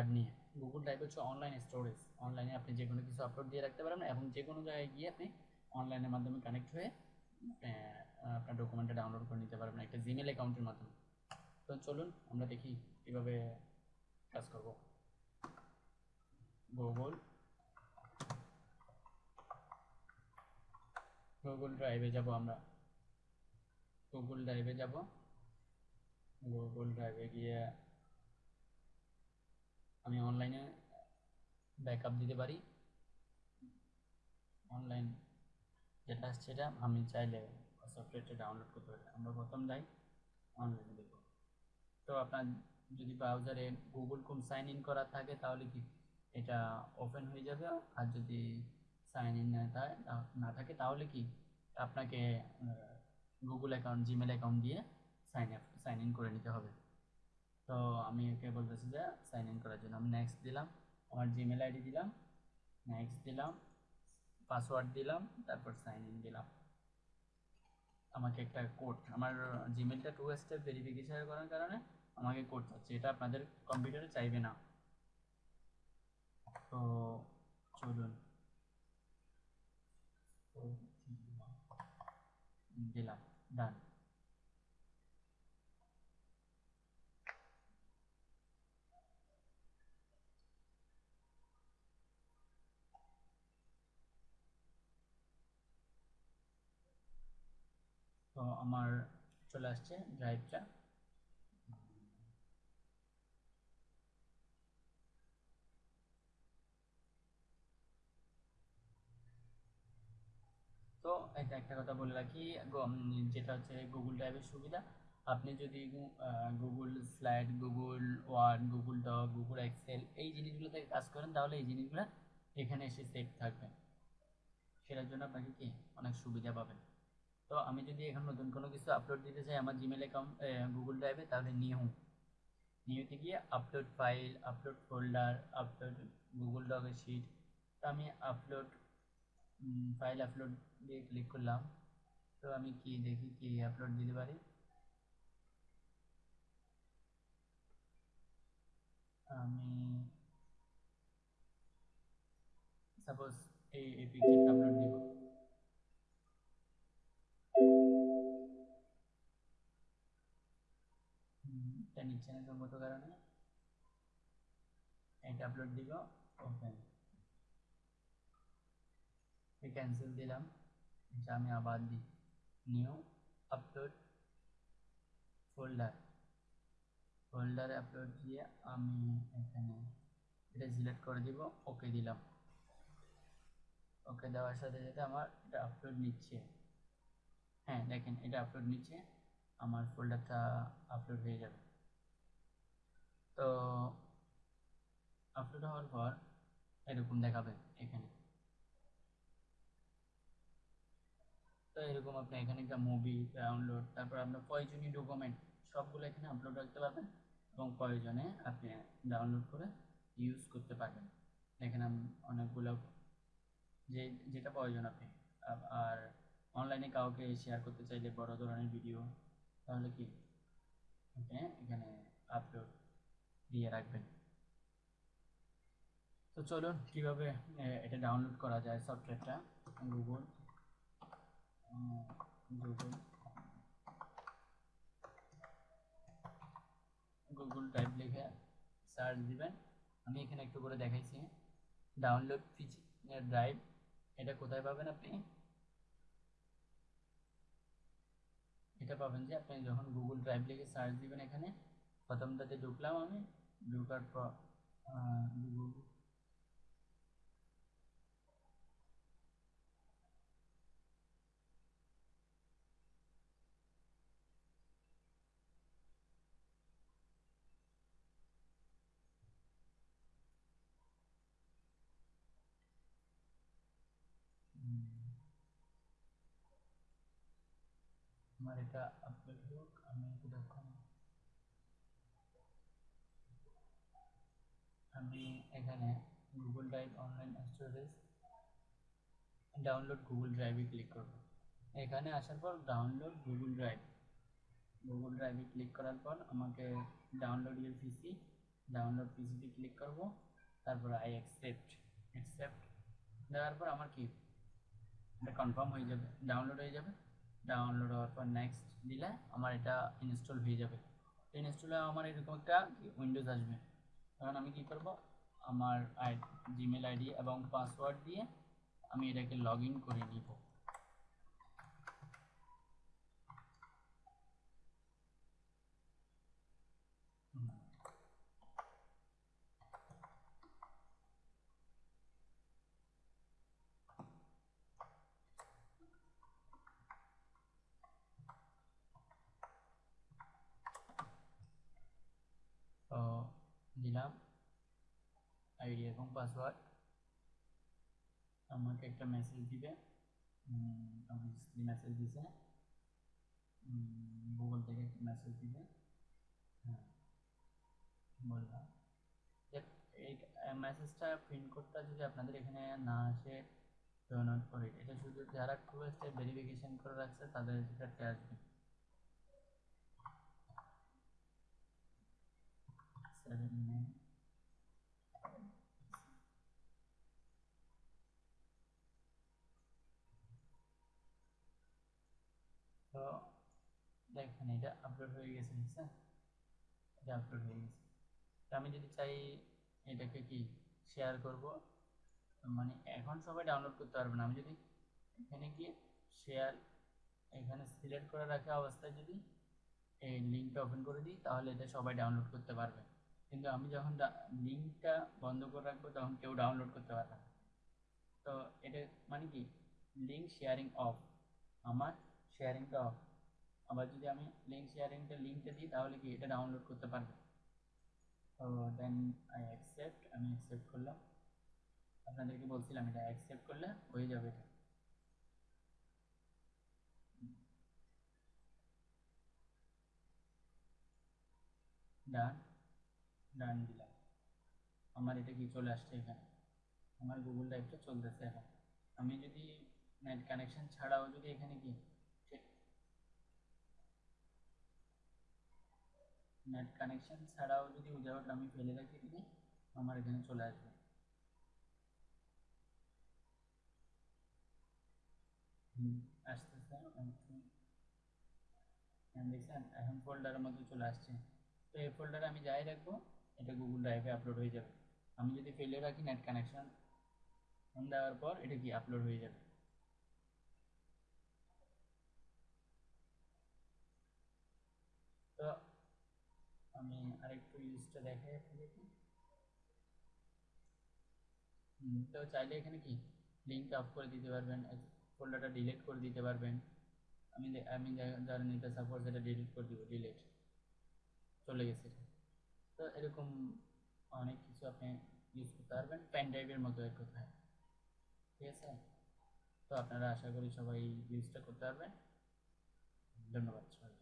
Card নিয়ে। Google drive হচ্ছে online storage অনলাইনে আপনি যে কোনো কিছু আপলোড দিয়ে রাখতে পারেন এবং যে কোনো জায়গায় গিয়ে আপনি অনলাইনের মাধ্যমে কানেক্ট হয়ে আপনার ডকুমেন্টটা ডাউনলোড করে নিতে পারবেন একটা জিমেল অ্যাকাউন্টের মাধ্যমে। তো চলুন আমরা দেখি কীভাবে কাজ করব। গুগল গুগল ড্রাইভে যাব আমরা। গুগল ড্রাইভে যাব। গুগল ড্রাইভে গিয়ে আমি অনলাইনে ব্যাকআপ দিতে পারি। অনলাইন যেটা আসছে সেটা আমি চাইলে সফটওয়্যারটা ডাউনলোড করতে পারি। আমরা প্রথম যাই অনলাইনে দেখব। তো আপনার যদি ব্রাউজারে গুগল কোম সাইন ইন করা থাকে তাহলে কি এটা ওপেন হয়ে যাবে? আর যদি সাইন ইন না থাকে তাহলে কি আপনাকে গুগল অ্যাকাউন্ট জিমেল অ্যাকাউন্ট দিয়ে সাইন আপ সাইন ইন করে নিতে হবে। তো আমি ওকে বলতেছি যে সাইন ইন করার জন্য। আমি নেক্সট দিলাম, আমার জিমেল আইডি দিলাম নেক্সট দিলাম পাসওয়ার্ড দিলাম, তারপর সাইন ইন দিলাম। আমাকে একটা কোড আমার জিমেলটা টু স্টেপ ভেরিফিকেশন করার কারণে আমাকে কোড চাচ্ছে। এটা আপনাদের কম্পিউটারে চাইবে না। তো চলুন। দিলাম ডান তো আমার চলে আসছে ড্রাইভটা তো এটা একটা কথা বলে রাখি যেটা হচ্ছে গুগল ড্রাইভের সুবিধা। আপনি যদি Google slide Google word Google doc Google Excel এই জিনিসগুলো থেকে কাজ করেন, তাহলে এই জিনিসগুলো এখানে এসে সেভ থাকবে। সেটার জন্য আপনাকে কি? অনেক সুবিধা পাবেন। তো আমি যদি এখন নতুন কোনো কিছু আপলোড দিতে চাই আমার জিমেল অ্যাকাউন্ট গুগল ড্রাইভে তাহলে নিউ নিউতে গিয়ে upload file upload folder upload Google ডকের sheet তো আমি আপলোড ফাইল আপলোড দিয়ে ক্লিক করলাম। তো আমি কি দেখি, কি আপলোড দিতে পারি? আমি সাপোজ এই পিকচারটা আপলোড দিব। না সম্ভবত কারণে এটা আপলোড দিব ওপেন ক্যান্সেল দিলাম এটা আমি আবার দিই নিউ আপলোড ফোল্ডার ফোল্ডারে আপলোড দিয়ে আমি এখানে এটা সিলেক্ট করে দিব ওকে দিলাম. ওকে দেওয়ার সাথে সাথে আমার এটা আপলোড নিচ্ছে। হ্যাঁ দেখেন এটা আপলোড নিচ্ছে, আমার ফোল্ডারটা আপলোড হয়ে যাবে। তো আপলোড হওয়ার পর এরকম দেখাবে এখানে। তো এরকম আপনি এখানে একটা মুভি ডাউনলোড তারপর আপনার প্রয়োজনীয় ডকুমেন্ট সবগুলো এখানে আপলোড রাখতে পারবেন এবং প্রয়োজনে আপনি ডাউনলোড করে ইউজ করতে পারবেন। এখানে অনেকগুলো যে, যেটা প্রয়োজন আপনি আর অনলাইনে কাউকে শেয়ার করতে চাইলে বড় ধরনের ভিডিও তাহলে কি? এখানে আপলোড দিয়ে রাখবেন। তো চলুন কীভাবে এটা ডাউনলোড করা যায় সফটওয়্যারটা গুগল গুগল গুগল ড্রাইভ লিখে সার্চ দিবেন। আমি এখানে একটু করে দেখাইছি। ডাউনলোড ড্রাইভ এটা কোথায় পাবেন আপনি? এটা পাবেন যে আপনি যখন গুগল ড্রাইভ লিখে সার্চ দিবেন এখানে, প্রথমটাতে ঢুকলাম আমি। ঢুকার পর আহ, গুগল হুম, আমার এটা আপলোড আমি এখানে Google drive online storage download Google ড্রাইভে ক্লিক করব। এখানে আসার পর ডাউনলোড গুগল ড্রাইভ গুগল ড্রাইভে ক্লিক করার পর আমাকে ডাউনলোড ইউর পিসি ডাউনলোড পিসিতে ক্লিক করব। তারপর আই অ্যাকসেপ্ট অ্যাকসেপ্ট দেওয়ার পর আমার কি? এটা কনফার্ম হয়ে যাবে ডাউনলোড হয়ে যাবে। ডাউনলোড হওয়ার পর নেক্সট দিলে আমার এটা ইনস্টল হয়ে যাবে। ইনস্টল আমার এরকম একটা উইন্ডোজ আসবে। তখন আমি কি করব? আমার আই জিমেল আইডি এবং পাসওয়ার্ড দিয়ে আমি এটাকে লগ ইন করে নিব হুম। তো দিলাম, আইডি এবং পাসওয়ার্ড। আমাকে একটা মেসেজ দিবে মেসেজ দিছে। গুগল থেকে একটা মেসেজ দিবে। হ্যাঁ বললাম। এই মেসেজটা প্রিন্ট কোডটা যদি আপনাদের এখানে না আসে ডোনাট করে, এটা শুধু যারা টুয়েস্টে ভেরিফিকেশন করে রাখছে, তাদের ক্ষেত্রে আসবে তো দেখেন, এটা আপলোড হয়ে গেছে এটা আপলোড হয়ে গেছে। আমি যদি চাই এটাকে কি শেয়ার করব? মানে এখন সবাই ডাউনলোড করতে পারবে না। আমি যদি এখানে গিয়ে শেয়ার এখানে সিলেক্ট করে রাখা অবস্থায় যদি এই লিঙ্কটা ওপেন করে দিই, তাহলে এটা সবাই ডাউনলোড করতে পারবে। কিন্তু আমি যখন লিঙ্কটা বন্ধ করে রাখব, তখন কেউ ডাউনলোড করতে পারবে না। তো এটা মানে কি? লিঙ্ক শেয়ারিং অফ আমার শেয়ারিংটা অফ আবার যদি আমি লিঙ্ক শেয়ারিংটা লিঙ্কটা দিই, তাহলে কি এটা ডাউনলোড করতে পারবে? তো দেন আই অ্যাকসেপ্ট আমি অ্যাকসেপ্ট করলাম। আপনাদেরকে বলছিলাম এটা অ্যাকসেপ্ট করলে হয়ে যাবে এটা। ডান ডান দিলাম। আমার এটা কি চলে আসছে এখানে? আমার গুগল ড্রাইভটা চলতেছে এখন। আমি যদি নেট কানেকশন ছাড়াও যদি এখানে কি? নেট কানেকশন ছাড়াও যদি উইদাউট আমি ফেলে রাখি দিই আমার এখানে চলে আসবে। আসতেছে। এখন ফোল্ডারের মধ্যে চলে আসছে। তো এই ফোল্ডারে আমি যাই রাখব এটা গুগল ড্রাইভে আপলোড হয়ে যাবে। আমি যদি ফেলে রাখি নেট কানেকশন অন দেওয়ার পর এটা কি আপলোড হয়ে যাবে? তো আমি আরেকটু ইউজটা দেখাই আপনাদেরকে। তো চাইলে এখানে কি লিঙ্ক অফ করে দিতে পারবেন ফোল্ডারটা ডিলিট করে দিতে পারবেন। আমি আমি ধরেন এটা সাপোজ এটা ডিলিট করে দিব ডিলিট চলে গেছে। তো এরকম অনেক কিছু আপনি ইউজ করতে পারবেন। পেন ড্রাইভের মতো এক কথায়। ঠিক আছে? তো আপনারা আশা করি সবাই ইউজটা করতে পারবেন। ধন্যবাদ সবাই